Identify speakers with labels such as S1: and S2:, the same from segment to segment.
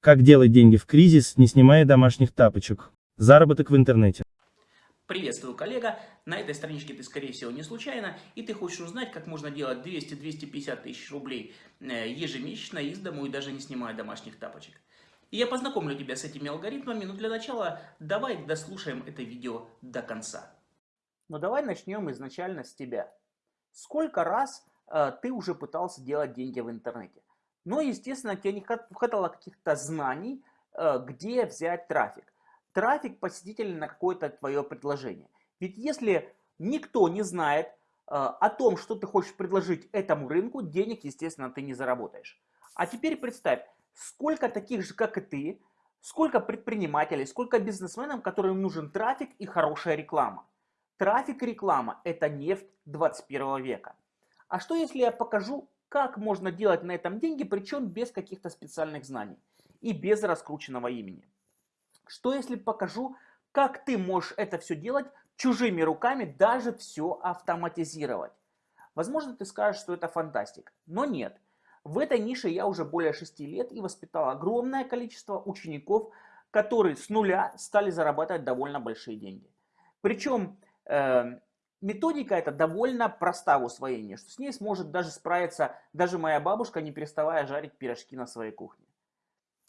S1: Как делать деньги в кризис, не снимая домашних тапочек? Заработок в интернете.
S2: Приветствую, коллега. На этой страничке ты, скорее всего, не случайно, и ты хочешь узнать, как можно делать 200-250 тысяч рублей э, ежемесячно из дому и даже не снимая домашних тапочек. И я познакомлю тебя с этими алгоритмами, но для начала давай дослушаем это видео до конца.
S3: Ну давай начнем изначально с тебя. Сколько раз э, ты уже пытался делать деньги в интернете? Но, естественно, тебе не хватало каких-то знаний, э, где взять трафик. Трафик посетителей на какое-то твое предложение. Ведь если никто не знает э, о том, что ты хочешь предложить этому рынку, денег, естественно, ты не заработаешь. А теперь представь, сколько таких же, как и ты, сколько предпринимателей, сколько бизнесменов, которым нужен трафик и хорошая реклама. Трафик и реклама – это нефть 21 века. А что если я покажу как можно делать на этом деньги, причем без каких-то специальных знаний и без раскрученного имени. Что если покажу, как ты можешь это все делать чужими руками, даже все автоматизировать? Возможно, ты скажешь, что это фантастика, но нет. В этой нише я уже более 6 лет и воспитал огромное количество учеников, которые с нуля стали зарабатывать довольно большие деньги. Причем э, Методика эта довольно проста в усвоении, что с ней сможет даже справиться даже моя бабушка, не переставая жарить пирожки на своей кухне.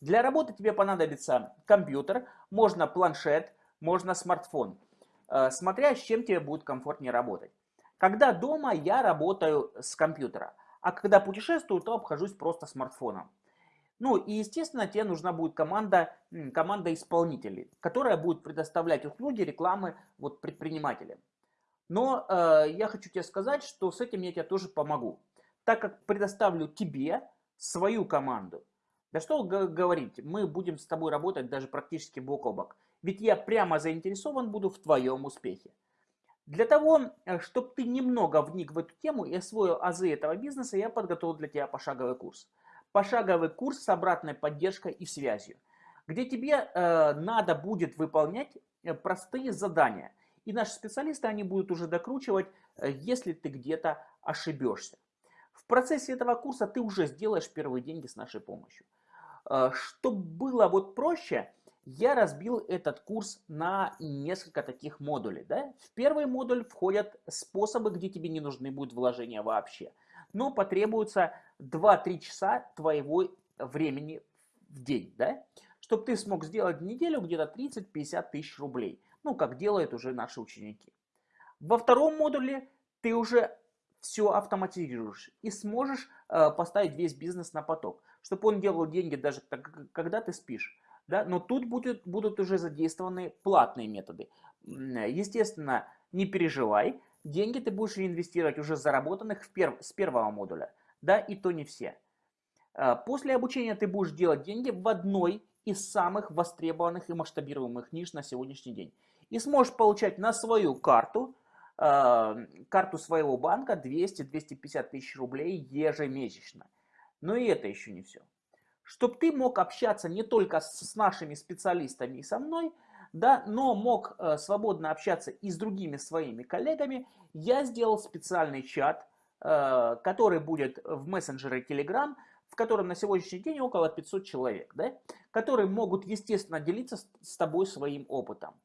S3: Для работы тебе понадобится компьютер, можно планшет, можно смартфон, э, смотря с чем тебе будет комфортнее работать. Когда дома, я работаю с компьютера, а когда путешествую, то обхожусь просто смартфоном. Ну и естественно тебе нужна будет команда, команда исполнителей, которая будет предоставлять услуги рекламы вот, предпринимателям. Но э, я хочу тебе сказать, что с этим я тебе тоже помогу. Так как предоставлю тебе свою команду. Да что говорить, мы будем с тобой работать даже практически бок о бок. Ведь я прямо заинтересован буду в твоем успехе. Для того, э, чтобы ты немного вник в эту тему и освоил азы этого бизнеса, я подготовил для тебя пошаговый курс. Пошаговый курс с обратной поддержкой и связью, где тебе э, надо будет выполнять э, простые задания – и наши специалисты, они будут уже докручивать, э, если ты где-то ошибешься. В процессе этого курса ты уже сделаешь первые деньги с нашей помощью. Э, Чтобы было вот проще, я разбил этот курс на несколько таких модулей. Да? В первый модуль входят способы, где тебе не нужны будут вложения вообще. Но потребуется 2-3 часа твоего времени в день. Да? Чтобы ты смог сделать в неделю где-то 30-50 тысяч рублей ну, как делают уже наши ученики. Во втором модуле ты уже все автоматизируешь и сможешь э, поставить весь бизнес на поток, чтобы он делал деньги даже когда ты спишь. Да? Но тут будет, будут уже задействованы платные методы. Естественно, не переживай, деньги ты будешь инвестировать уже заработанных в перв, с первого модуля, да, и то не все. Э, после обучения ты будешь делать деньги в одной из самых востребованных и масштабируемых ниш на сегодняшний день и сможешь получать на свою карту, э, карту своего банка 200-250 тысяч рублей ежемесячно. Но и это еще не все. Чтобы ты мог общаться не только с нашими специалистами и со мной, да, но мог э, свободно общаться и с другими своими коллегами, я сделал специальный чат, э, который будет в мессенджере Telegram, в котором на сегодняшний день около 500 человек, да, которые могут, естественно, делиться с, с тобой своим опытом.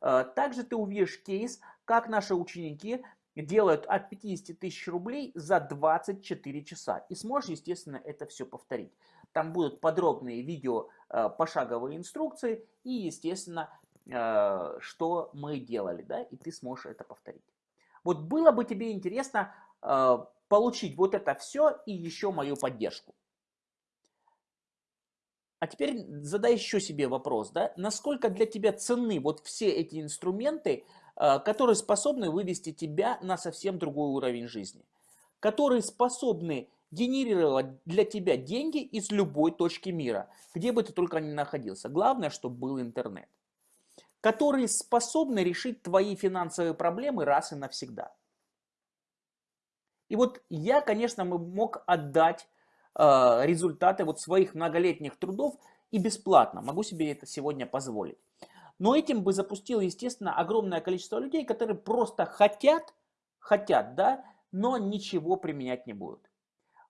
S3: Э, также ты увидишь кейс, как наши ученики делают от 50 тысяч рублей за 24 часа. И сможешь, естественно, это все повторить. Там будут подробные видео, э, пошаговые инструкции и, естественно, э, что мы делали, да, и ты сможешь это повторить. Вот было бы тебе интересно получить вот это все и еще мою поддержку. А теперь задай еще себе вопрос, да, насколько для тебя ценны вот все эти инструменты, а, которые способны вывести тебя на совсем другой уровень жизни, которые способны генерировать для тебя деньги из любой точки мира, где бы ты только ни находился. Главное, чтобы был интернет. Которые способны решить твои финансовые проблемы раз и навсегда. И вот я, конечно, мог отдать результаты вот своих многолетних трудов и бесплатно. Могу себе это сегодня позволить. Но этим бы запустил, естественно, огромное количество людей, которые просто хотят, хотят, да, но ничего применять не будут.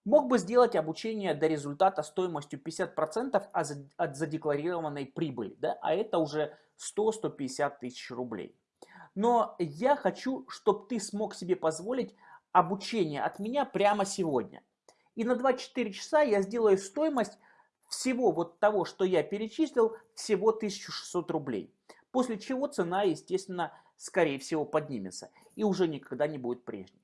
S3: Мог бы сделать обучение до результата стоимостью 50% от за- от задекларированной прибыли, да, а это уже 100-150 тысяч рублей. Но я хочу, чтобы ты смог себе позволить обучение от меня прямо сегодня. И на 24 часа я сделаю стоимость всего вот того, что я перечислил, всего 1600 рублей. После чего цена, естественно, скорее всего поднимется и уже никогда не будет прежней.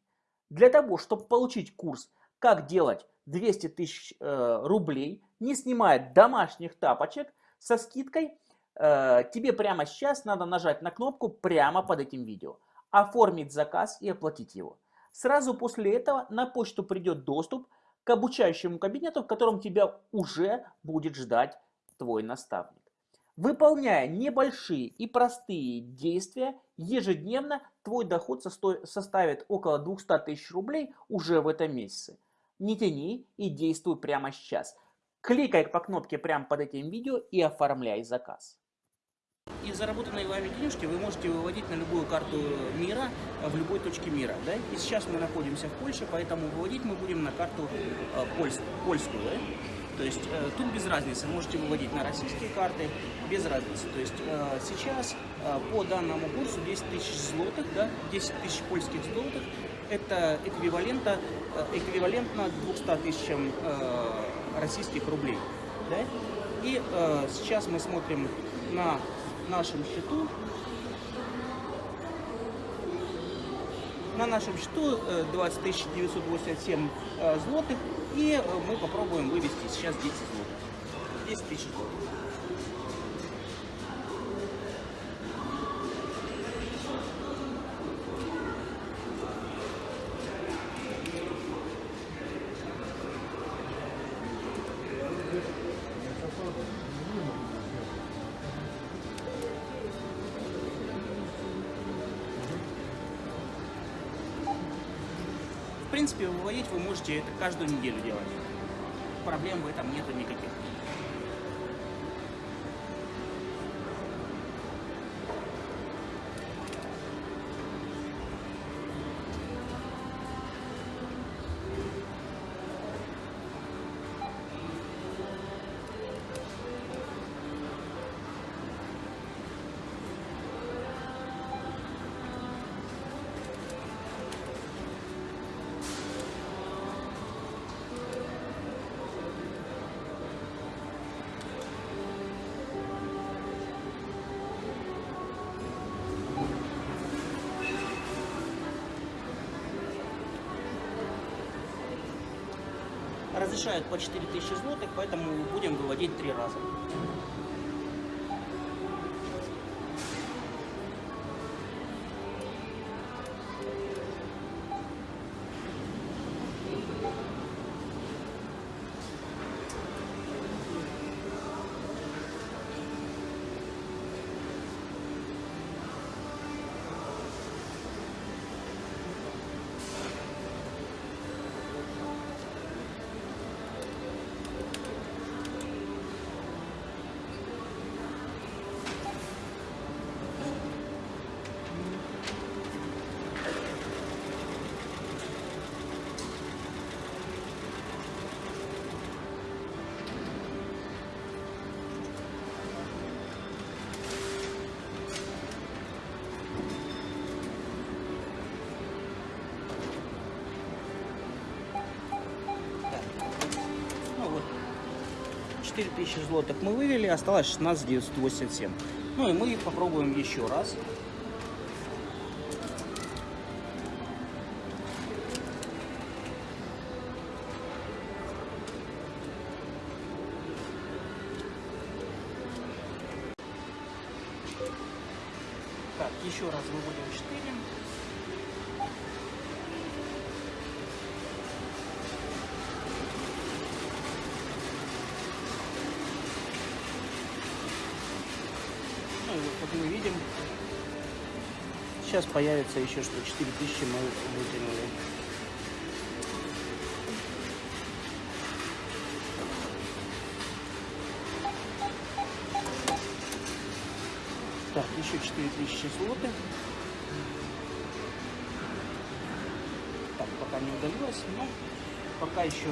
S3: Для того, чтобы получить курс, как делать 200 тысяч э, рублей, не снимая домашних тапочек со скидкой, э, тебе прямо сейчас надо нажать на кнопку прямо под этим видео, оформить заказ и оплатить его. Сразу после этого на почту придет доступ к обучающему кабинету, в котором тебя уже будет ждать твой наставник. Выполняя небольшие и простые действия, ежедневно твой доход составит около 200 тысяч рублей уже в этом месяце. Не тяни и действуй прямо сейчас. Кликай по кнопке прямо под этим видео и оформляй заказ.
S2: И заработанные вами денежки вы можете выводить на любую карту мира, э, в любой точке мира. Да? И сейчас мы находимся в Польше, поэтому выводить мы будем на карту э, польс- польскую. Да? То есть э, тут без разницы, можете выводить на российские карты, без разницы. То есть э, сейчас э, по данному курсу 10 тысяч злотых, да, 10 тысяч польских злотых, это эквивалента, э, эквивалентно 200 тысячам э, российских рублей. Да? И э, сейчас мы смотрим на нашем счету. На нашем счету э, 20 987 э, злотых. И э, мы попробуем вывести сейчас 10 злотых. 10 тысяч злотых. Можете это каждую неделю делать. Проблем в этом нету никаких. Разрешают по 4000 злотых, поэтому будем выводить три раза. 4000 злотых мы вывели, осталось 16 987. Ну и мы попробуем еще раз. Так, еще раз выводим 4. Сейчас появится еще что 4000 мы вытянули. Так, еще 4000 злотых. Так, пока не удалилось, но
S3: пока еще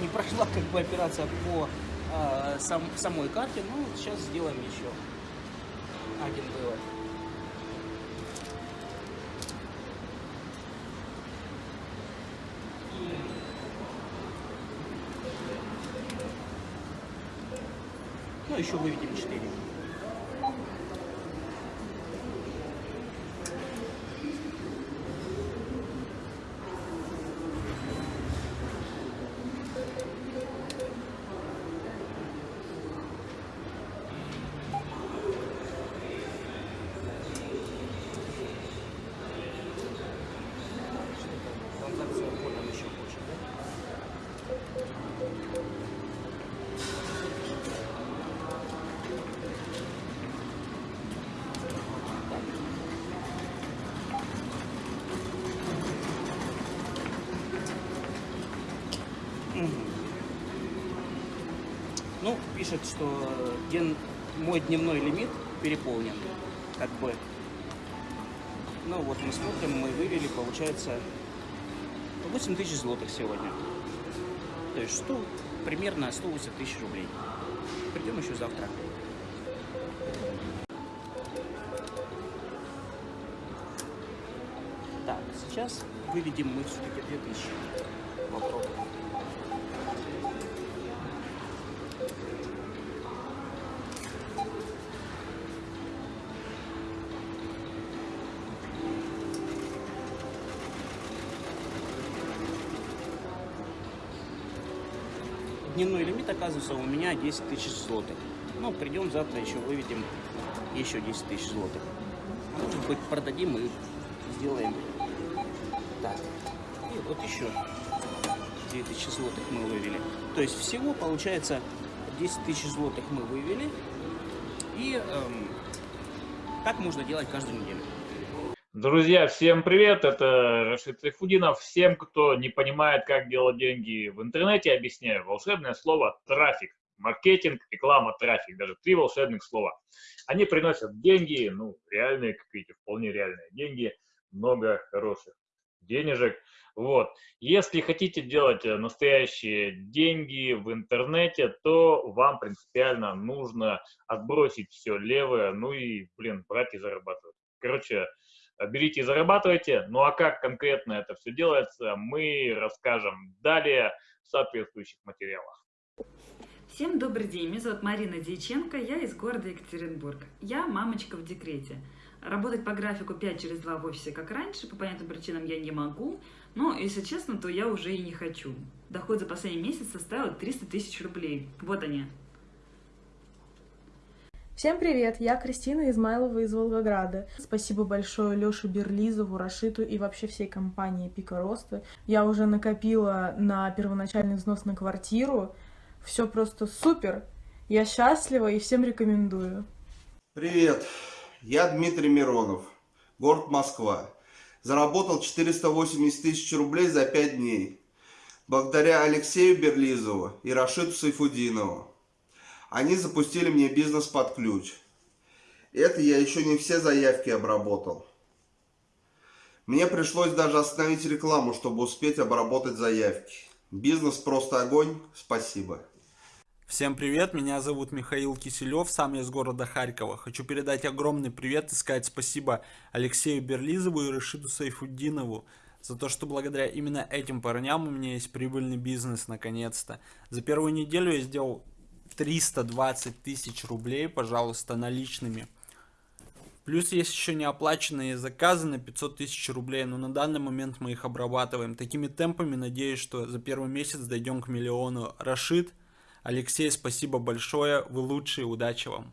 S3: не прошла как бы операция по э, сам, самой карте, но сейчас сделаем еще один вывод. Еще выведем 4. Транзакция входом еще больше, да? Мгм. Ну, пишет, что ден- мой дневной лимит переполнен. Как бы. Ну вот мы смотрим, мы вывели, получается, 8 тысяч злотых сегодня. То есть что? Примерно 180 тысяч рублей. Придем еще завтра. Так, сейчас выведем мы все-таки 2000. Попробуем. Дневной лимит, оказывается, у меня 10 тысяч злотых. Ну, придем завтра еще выведем еще 10 тысяч злотых. Может быть, продадим и сделаем так. И вот еще 2000 злотых мы вывели. То есть всего получается 10 тысяч злотых мы вывели. И эм, так можно делать каждую неделю.
S4: Друзья, всем привет! Это Рашид Сайфудинов. Всем, кто не понимает, как делать деньги в интернете, объясняю. Волшебное слово «трафик». Маркетинг, реклама, трафик. Даже три волшебных слова. Они приносят деньги, ну, реальные, как видите, вполне реальные деньги. Много хороших денежек. Вот. Если хотите делать э, настоящие деньги в интернете, то вам принципиально нужно отбросить все левое, ну и, блин, брать и зарабатывать. Короче, берите и зарабатывайте. Ну а как конкретно это все делается, мы расскажем далее в соответствующих материалах.
S5: Всем добрый день, меня зовут Марина Дьяченко, я из города Екатеринбург. Я мамочка в декрете. Работать по графику 5 через 2 в офисе, как раньше, по понятным причинам я не могу, но, если честно, то я уже и не хочу. Доход за последний месяц составил 300 тысяч рублей. Вот они.
S6: Всем привет, я Кристина Измайлова из Волгограда. Спасибо большое Лёше Берлизову, Рашиту и вообще всей компании Пика Роста. Я уже накопила на первоначальный взнос на квартиру. Все просто супер. Я счастлива и всем рекомендую.
S7: Привет, я Дмитрий Миронов, город Москва. Заработал 480 тысяч рублей за 5 дней. Благодаря Алексею Берлизову и Рашиду Сайфудинову. Они запустили мне бизнес под ключ. Это я еще не все заявки обработал. Мне пришлось даже остановить рекламу, чтобы успеть обработать заявки. Бизнес просто огонь. Спасибо.
S8: Всем привет, меня зовут Михаил Киселев, сам я из города Харькова. Хочу передать огромный привет и сказать спасибо Алексею Берлизову и Рашиду Сайфуддинову за то, что благодаря именно этим парням у меня есть прибыльный бизнес наконец-то. За первую неделю я сделал 320 тысяч рублей, пожалуйста, наличными. Плюс есть еще неоплаченные заказы на 500 тысяч рублей, но на данный момент мы их обрабатываем. Такими темпами надеюсь, что за первый месяц дойдем к миллиону. Рашид, Алексей, спасибо большое, вы лучшие, удачи вам.